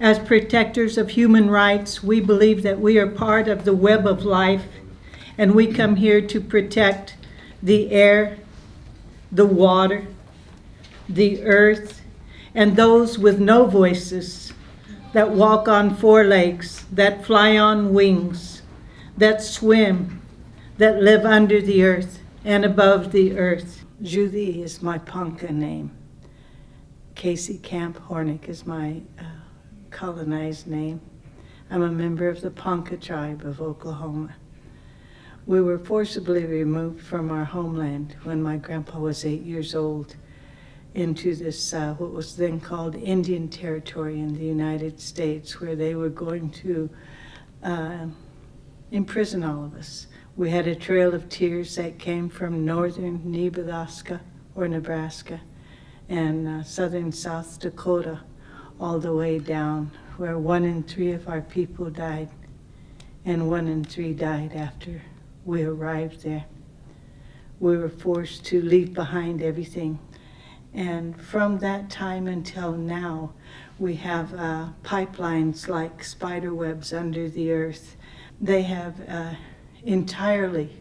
As protectors of human rights, we believe that we are part of the web of life, and we come here to protect the air, the water, the earth, and those with no voices that walk on four legs, that fly on wings, that swim, that live under the earth and above the earth. Judy is my Ponca name. Casey Camp Horinek is my uh, colonized name. I'm a member of the Ponca tribe of Oklahoma. We were forcibly removed from our homeland when my grandpa was eight years old into this, uh, what was then called Indian Territory in the United States, where they were going to uh, imprison all of us. We had a trail of tears that came from northern Nebraska or Nebraska and uh, southern South Dakota all the way down where one in three of our people died and one in three died after we arrived there. We were forced to leave behind everything. And from that time until now, we have uh, pipelines like spider webs under the earth. They have uh, entirely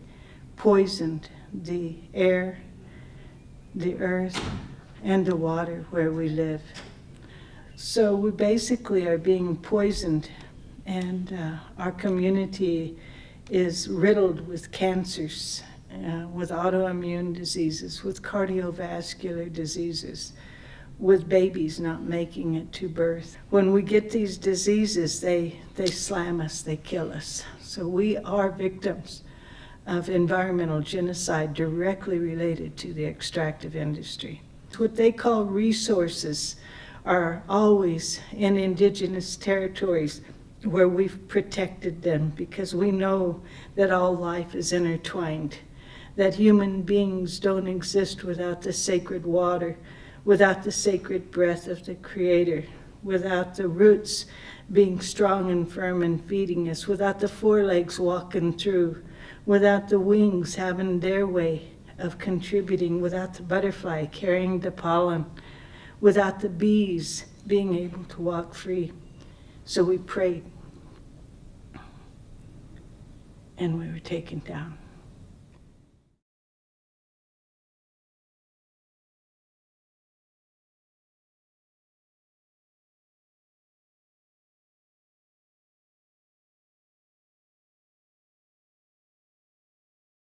poisoned the air, the earth, and the water where we live. So we basically are being poisoned, and uh, our community is riddled with cancers, uh, with autoimmune diseases, with cardiovascular diseases, with babies not making it to birth. When we get these diseases, they, they slam us, they kill us. So we are victims of environmental genocide directly related to the extractive industry. It's What they call resources are always in indigenous territories where we've protected them because we know that all life is intertwined, that human beings don't exist without the sacred water, without the sacred breath of the Creator, without the roots being strong and firm and feeding us, without the forelegs walking through, without the wings having their way of contributing, without the butterfly carrying the pollen, without the bees being able to walk free. So we prayed and we were taken down.